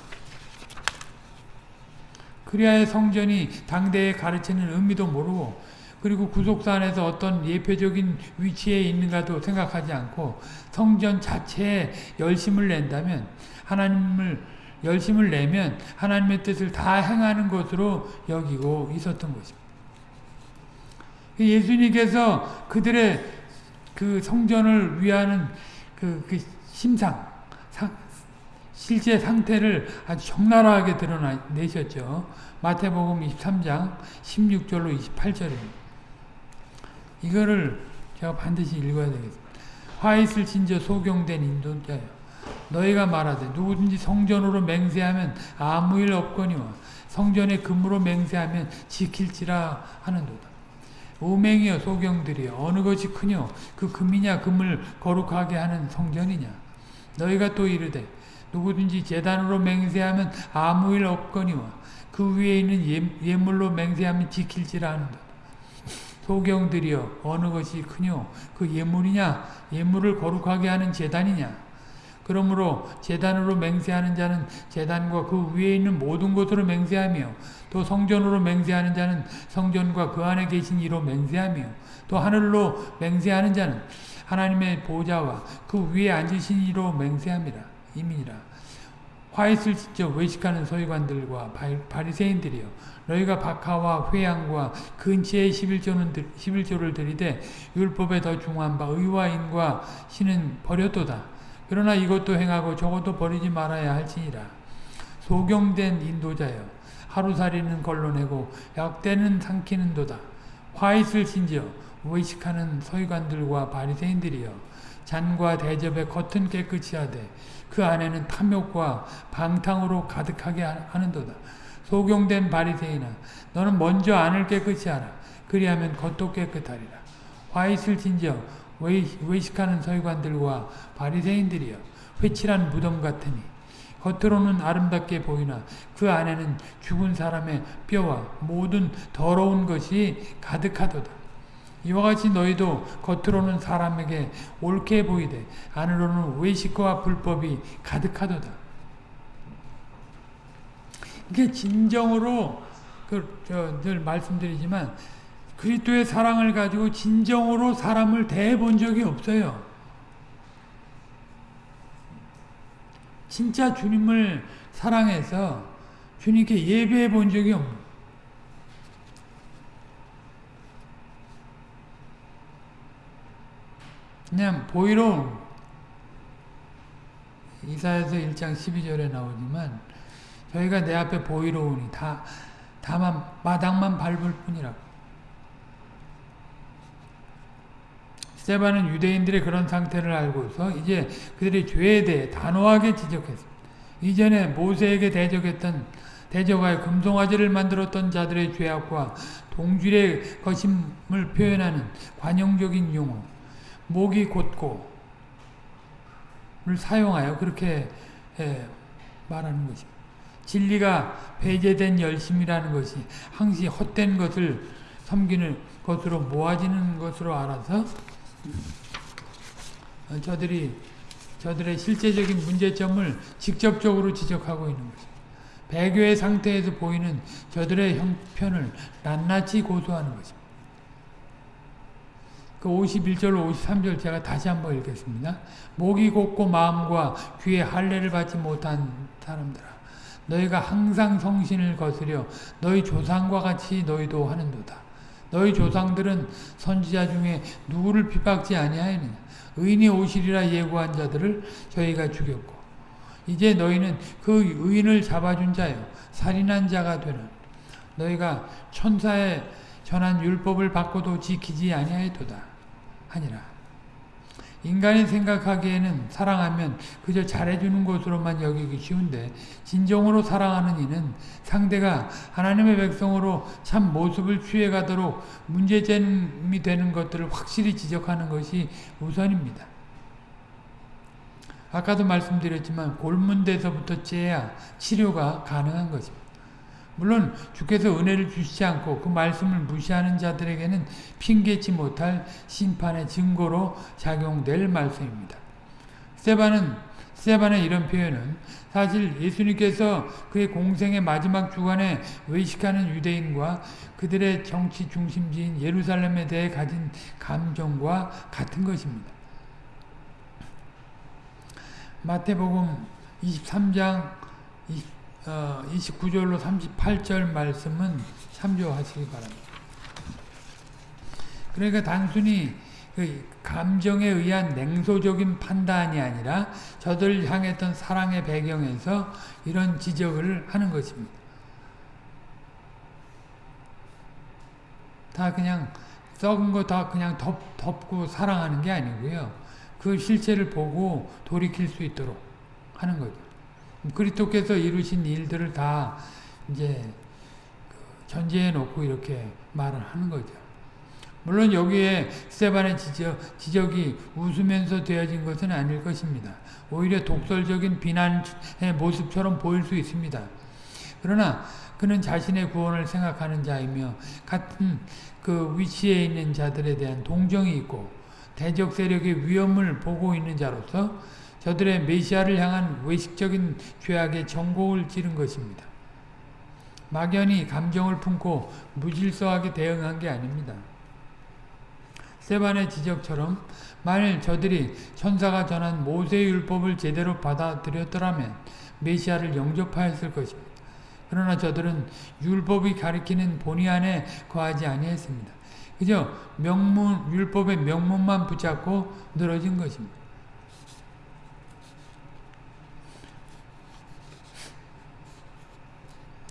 그리하여 성전이 당대에 가르치는 의미도 모르고 그리고 구속사 안에서 어떤 예표적인 위치에 있는가도 생각하지 않고 성전 자체에 열심을 낸다면 하나님을 열심을 내면 하나님의 뜻을 다 행하는 것으로 여기고 있었던 것입니다. 예수님께서 그들의 그 성전을 위하는 그, 그 심상, 상, 실제 상태를 아주 적나라하게 드러내셨죠. 마태복음 23장 16절로 28절입니다. 이거를 제가 반드시 읽어야 되겠습니다. 화 있을 진저 소경된 인도자여 너희가 말하되 누구든지 성전으로 맹세하면 아무 일 없거니와 성전의 금으로 맹세하면 지킬지라 하는도다. 오맹이여 소경들이여 어느 것이 크뇨? 그 금이냐? 금을 거룩하게 하는 성전이냐? 너희가 또 이르되 누구든지 재단으로 맹세하면 아무 일 없거니와 그 위에 있는 예, 예물로 맹세하면 지킬지라 하는도다. 소경들이여 어느 것이 크뇨? 그 예물이냐? 예물을 거룩하게 하는 재단이냐 그러므로 재단으로 맹세하는 자는 재단과 그 위에 있는 모든 것으로 맹세하며 또 성전으로 맹세하는 자는 성전과 그 안에 계신 이로 맹세하며 또 하늘로 맹세하는 자는 하나님의 보좌와 그 위에 앉으신 이로 맹세함이라 이민이라. 화있을 직접 외식하는 서기관들과 바리새인들이여 너희가 박하와 회양과 11조는, 11조를 들이되 율법에 더 중한 바 의와 인과 신은 버렸도다 그러나 이것도 행하고 저것도 버리지 말아야 할지니라. 소경된 인도자여 하루살이는 걸러내고 약대는 삼키는도다. 화있을 신지어 외식하는 서기관들과 바리새인들이여 잔과 대접의 겉은 깨끗이 하되 그 안에는 탐욕과 방탕으로 가득하게 하는도다. 소경된 바리새인아 너는 먼저 안을 깨끗이 하라. 그리하면 겉도 깨끗하리라. 화있을 진지어 외식하는 서기관들과 바리새인들이여 회칠한 무덤 같으니 겉으로는 아름답게 보이나 그 안에는 죽은 사람의 뼈와 모든 더러운 것이 가득하도다. 이와 같이 너희도 겉으로는 사람에게 옳게 보이되 안으로는 외식과 불법이 가득하도다. 이게 진정으로 그늘 말씀드리지만 그리스도의 사랑을 가지고 진정으로 사람을 대해 본 적이 없어요. 진짜 주님을 사랑해서 주님께 예배해 본 적이 없는 그냥 보이로 이사에서 1장 12절에 나오지만 저희가 내 앞에 보이로우니 다 다만 마당만 밟을 뿐이라고 스테반은 유대인들의 그런 상태를 알고서 이제 그들의 죄에 대해 단호하게 지적했습니다. 이전에 모세에게 대적했던 대적하여 금송아지를 만들었던 자들의 죄악과 동질의 거심을 표현하는 관용적인 용어 목이 곧고를 사용하여 그렇게 말하는 것입니다. 진리가 배제된 열심이라는 것이 항시 헛된 것을 섬기는 것으로 모아지는 것으로 알아서 어, 저들이 저들의 실제적인 문제점을 직접적으로 지적하고 있는 것입니다. 배교의 상태에서 보이는 저들의 형편을 낱낱이 고소하는 것입니다. 그 51절, 53절 제가 다시 한번 읽겠습니다. 목이 곱고 마음과 귀에 할례를 받지 못한 사람들아 너희가 항상 성신을 거스려 너희 조상과 같이 너희도 하는도다. 너희 조상들은 선지자 중에 누구를 핍박지 아니하였느냐 의인이 오시리라 예고한 자들을 저희가 죽였고 이제 너희는 그 의인을 잡아준 자요 살인한 자가 되는 너희가 천사의 전한 율법을 받고도 지키지 아니하였도다 하니라. 인간이 생각하기에는 사랑하면 그저 잘해주는 것으로만 여기기 쉬운데 진정으로 사랑하는 이는 상대가 하나님의 백성으로 참 모습을 취해가도록 문제점이 되는 것들을 확실히 지적하는 것이 우선입니다. 아까도 말씀드렸지만 골문대서부터 째야 치료가 가능한 것입니다. 물론 주께서 은혜를 주시지 않고 그 말씀을 무시하는 자들에게는 핑계치 못할 심판의 증거로 작용될 말씀입니다. 세바는 세반의 이런 표현은 사실 예수님께서 그의 공생의 마지막 주간에 외식하는 유대인과 그들의 정치 중심지인 예루살렘에 대해 가진 감정과 같은 것입니다. 마태복음 23장 20, 어, 29절로 38절 말씀은 참조하시기 바랍니다. 그러니까 단순히 그 감정에 의한 냉소적인 판단이 아니라 저들 향했던 사랑의 배경에서 이런 지적을 하는 것입니다. 다 그냥 썩은 거 다 그냥 덮, 덮고 사랑하는 게 아니고요. 그 실체를 보고 돌이킬 수 있도록 하는 거죠. 그리스도께서 이루신 일들을 다 이제 그 전제해 놓고 이렇게 말을 하는 거죠. 물론 여기에 스테반의 지적, 지적이 웃으면서 되어진 것은 아닐 것입니다. 오히려 독설적인 비난의 모습처럼 보일 수 있습니다. 그러나 그는 자신의 구원을 생각하는 자이며 같은 그 위치에 있는 자들에 대한 동정이 있고 대적 세력의 위험을 보고 있는 자로서 저들의 메시아를 향한 외식적인 죄악의 정곡을 찌른 것입니다. 막연히 감정을 품고 무질서하게 대응한 게 아닙니다. 세반의 지적처럼 만일 저들이 천사가 전한 모세율법을 제대로 받아들였더라면 메시아를 영접하였을 것입니다. 그러나 저들은 율법이 가리키는 본의 안에 거하지 아니했습니다. 그저 명문 율법의 명문만 붙잡고 늘어진 것입니다.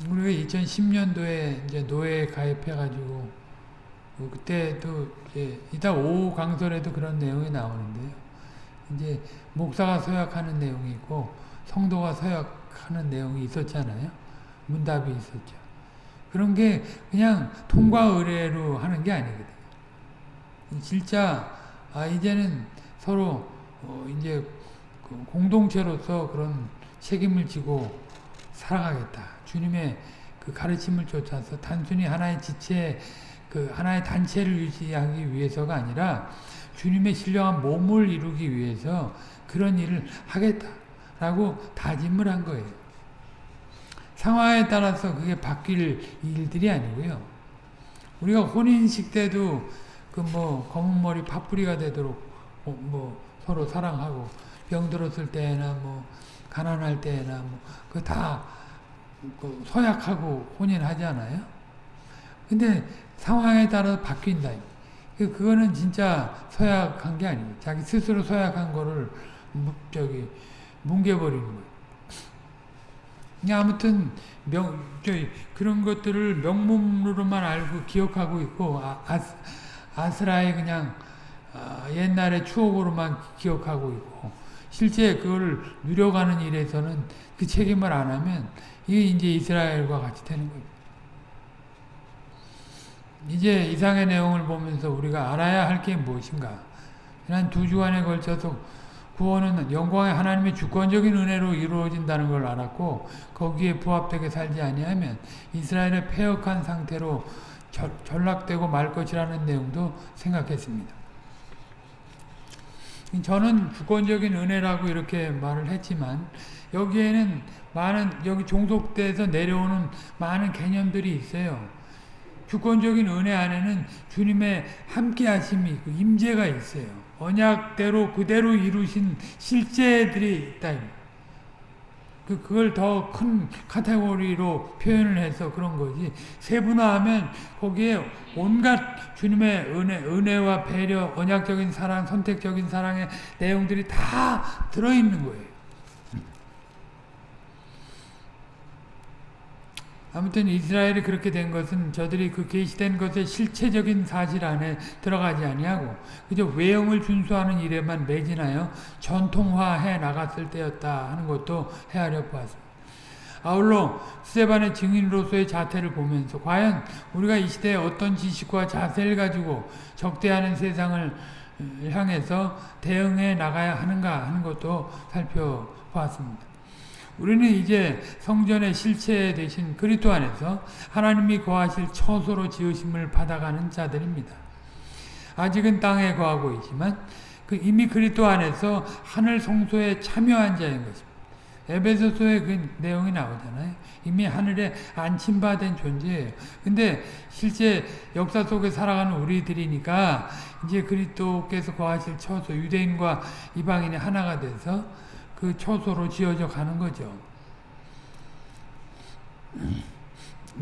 우리가 2010년도에 이제 노예 가입해가지고 뭐 그때도 이제 이따 오 강설에도 그런 내용이 나오는데요. 이제 목사가 서약하는 내용이 있고 성도가 서약하는 내용이 있었잖아요. 문답이 있었죠. 그런 게 그냥 통과 의뢰로 하는 게 아니거든요. 진짜 아 이제는 서로 어 이제 그 공동체로서 그런 책임을 지고 살아가겠다. 주님의 그 가르침을 쫓아서 단순히 하나의 지체, 그 하나의 단체를 유지하기 위해서가 아니라 주님의 신령한 몸을 이루기 위해서 그런 일을 하겠다라고 다짐을 한 거예요. 상황에 따라서 그게 바뀔 일들이 아니고요. 우리가 혼인식 때도 그 뭐 검은 머리 파뿌리가 되도록 어, 뭐 서로 사랑하고 병들었을 때나 뭐 가난할 때나 뭐 그다 그 서약하고 혼인하잖아요. 근데 상황에 따라 바뀐다. 그, 그거는 진짜 서약한 게 아니에요. 자기 스스로 서약한 거를 저기 뭉개버리는 거예요. 아무튼 명, 저기 그런 것들을 명문으로만 알고 기억하고 있고 아, 아 스라의 그냥 아, 옛날의 추억으로만 기억하고 있고 실제 그걸 누려가는 일에서는 그 책임을 안 하면 이게 이제 이스라엘과 같이 되는 거죠. 이제 이상의 내용을 보면서 우리가 알아야 할 게 무엇인가. 지난 두 주간에 걸쳐서 구원은 영광의 하나님의 주권적인 은혜로 이루어진다는 걸 알았고 거기에 부합되게 살지 아니하면 이스라엘의 폐역한 상태로 전락되고 말 것이라는 내용도 생각했습니다. 저는 주권적인 은혜라고 이렇게 말을 했지만 여기에는 많은 여기 종속돼서 내려오는 많은 개념들이 있어요. 주권적인 은혜 안에는 주님의 함께 하심이 있고 임재가 있어요. 언약대로 그대로 이루신 실제들이 있다. 그, 그걸 더 큰 카테고리로 표현을 해서 그런 거지. 세분화하면 거기에 온갖 주님의 은혜, 은혜와 배려, 언약적인 사랑, 선택적인 사랑의 내용들이 다 들어 있는 거예요. 아무튼 이스라엘이 그렇게 된 것은 저들이 그 계시된 것의 실체적인 사실 안에 들어가지 아니하고 그저 외형을 준수하는 일에만 매진하여 전통화해 나갔을 때였다 하는 것도 헤아려 보았습니다. 아울러 스테반의 증인으로서의 자태를 보면서 과연 우리가 이 시대에 어떤 지식과 자세를 가지고 적대하는 세상을 향해서 대응해 나가야 하는가 하는 것도 살펴보았습니다. 우리는 이제 성전의 실체 대신 그리스도 안에서 하나님이 거하실 처소로 지으심을 받아가는 자들입니다. 아직은 땅에 거하고 있지만 그 이미 그리스도 안에서 하늘 성소에 참여한 자인 것입니다. 에베소서에 그 내용이 나오잖아요. 이미 하늘에 안침받은 존재예요. 근데 실제 역사 속에 살아가는 우리들이니까 이제 그리스도께서 거하실 처소 유대인과 이방인이 하나가 돼서 그 초소로 지어져 가는 거죠.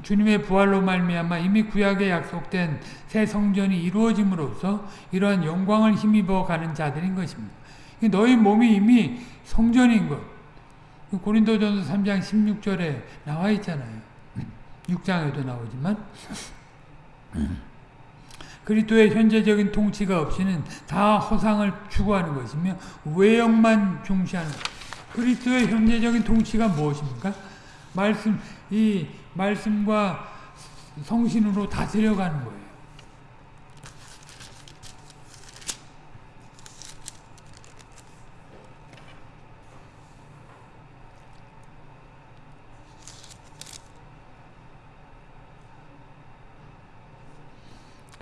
주님의 부활로 말미암아 이미 구약에 약속된 새 성전이 이루어짐으로써 이러한 영광을 힘입어 가는 자들인 것입니다. 너희 몸이 이미 성전인 것. 고린도전서 3장 16절에 나와 있잖아요. 6장에도 나오지만 그리스도의 현재적인 통치가 없이는 다 허상을 추구하는 것이며 외형만 중시하는 그리스도의 현재적인 통치가 무엇입니까? 말씀 이 말씀과 성신으로 다스려가는 거예요.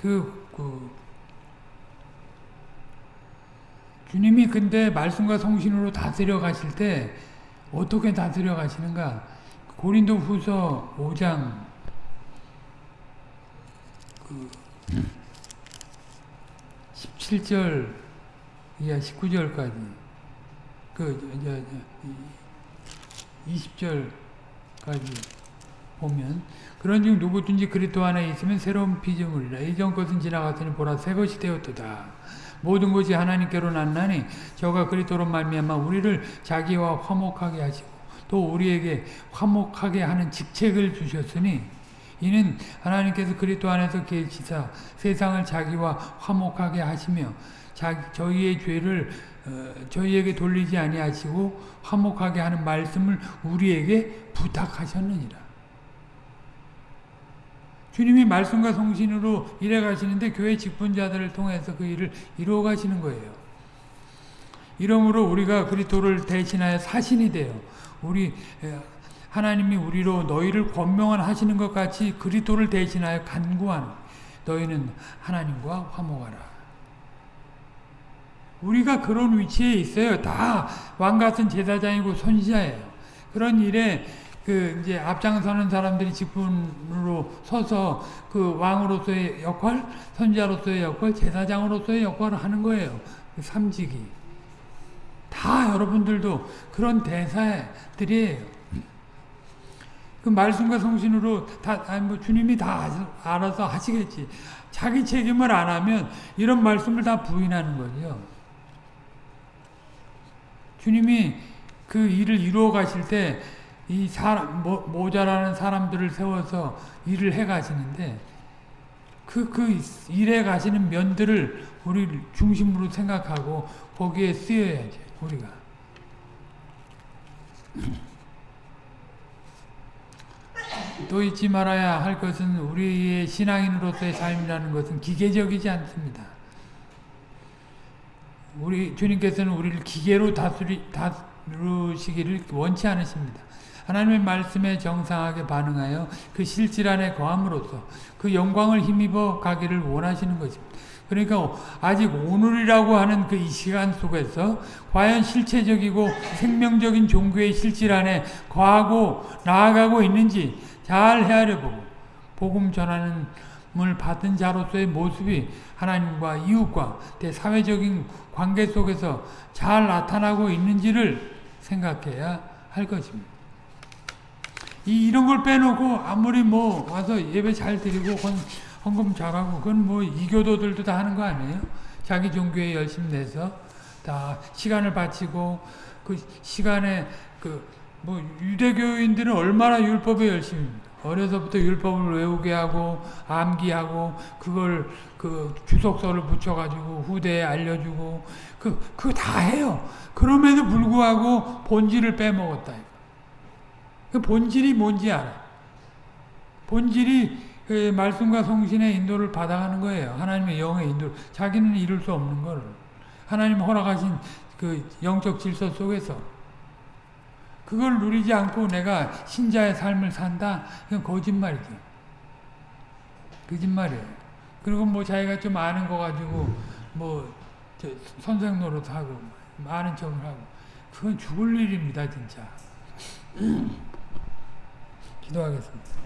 그, 그, 주님이 근데 말씀과 성신으로 다스려 가실 때 어떻게 다스려 가시는가? 고린도 후서 5장. 그 17절 이하 19절까지. 그 저, 저, 20절까지 보면 그런즉 누구든지 그리스도 안에 있으면 새로운 피조물이라 이전 것은 지나갔으니 보라 새 것이 되었도다 모든 것이 하나님께로 났나니 저가 그리스도로 말미암아 우리를 자기와 화목하게 하시고 또 우리에게 화목하게 하는 직책을 주셨으니 이는 하나님께서 그리스도 안에서 계시사 세상을 자기와 화목하게 하시며 자, 저희의 죄를 어, 저희에게 돌리지 아니하시고 화목하게 하는 말씀을 우리에게 부탁하셨느니라. 주님이 말씀과 성신으로 일해 가시는데 교회 직분자들을 통해서 그 일을 이루어 가시는 거예요. 이러므로 우리가 그리스도를 대신하여 사신이 되어 우리 하나님이 우리로 너희를 권명하시는 것 같이 그리스도를 대신하여 간구하는 너희는 하나님과 화목하라. 우리가 그런 위치에 있어요. 다 왕 같은 제사장이고 선지자예요. 그런 일에 그 이제 앞장서는 사람들이 직분으로 서서 그 왕으로서의 역할, 선지자로서의 역할, 제사장으로서의 역할을 하는 거예요. 그 삼직이. 다 여러분들도 그런 대사들이에요. 그 말씀과 성신으로 다, 아니 뭐 주님이 다 알아서 하시겠지. 자기 책임을 안 하면 이런 말씀을 다 부인하는 거죠. 주님이 그 일을 이루어 가실 때 이 사람, 모, 모자라는 사람들을 세워서 일을 해 가시는데 그, 그 일해 가시는 면들을 우리 중심으로 생각하고 거기에 쓰여야지, 우리가. (clears throat) 또 잊지 말아야 할 것은 우리의 신앙인으로서의 삶이라는 것은 기계적이지 않습니다. 우리 주님께서는 우리를 기계로 다스리, 다루시기를 원치 않으십니다. 하나님의 말씀에 정상하게 반응하여 그 실질 안에 거함으로써 그 영광을 힘입어 가기를 원하시는 것입니다. 그러니까 아직 오늘이라고 하는 그 이 시간 속에서 과연 실체적이고 생명적인 종교의 실질 안에 거하고 나아가고 있는지 잘 헤아려 보고 복음 전하는 을 받은 자로서의 모습이 하나님과 이웃과 대사회적인 관계 속에서 잘 나타나고 있는지를 생각해야 할 것입니다. 이, 이런 걸 빼놓고 아무리 뭐 와서 예배 잘 드리고 헌, 헌금 잘하고 그건 뭐 이교도들도 다 하는 거 아니에요? 자기 종교에 열심 내서 다 시간을 바치고 그 시간에 그 뭐 유대교인들은 얼마나 율법에 열심입니다. 어려서부터 율법을 외우게 하고 암기하고 그걸 그 주석서를 붙여가지고 후대에 알려주고 그 그거 다 해요. 그럼에도 불구하고 본질을 빼먹었다. 그 본질이 뭔지 알아. 본질이 그 말씀과 성신의 인도를 받아가는 거예요. 하나님의 영의 인도. 자기는 이룰 수 없는 거를 하나님 허락하신 그 영적 질서 속에서 그걸 누리지 않고 내가 신자의 삶을 산다? 그건 거짓말이죠. 거짓말이에요. 그리고 뭐 자기가 좀 아는 거 가지고 뭐 선생 노릇하고 많은 척을 하고 그건 죽을 일입니다 진짜. 기도하겠습니다.